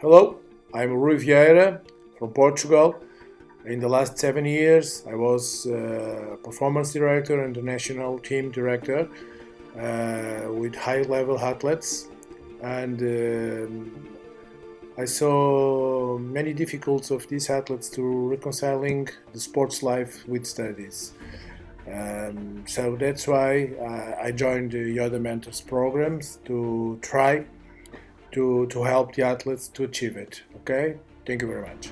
Hello, I'm Rui Vieira from Portugal. In the last seven years, I was uh, performance director and the national team director uh, with high-level athletes, and um, I saw many difficulties of these athletes to reconciling the sports life with studies. Um, so that's why uh, I joined the Yoda Mentors programs to try to, to help the athletes to achieve it. Okay, thank you very much.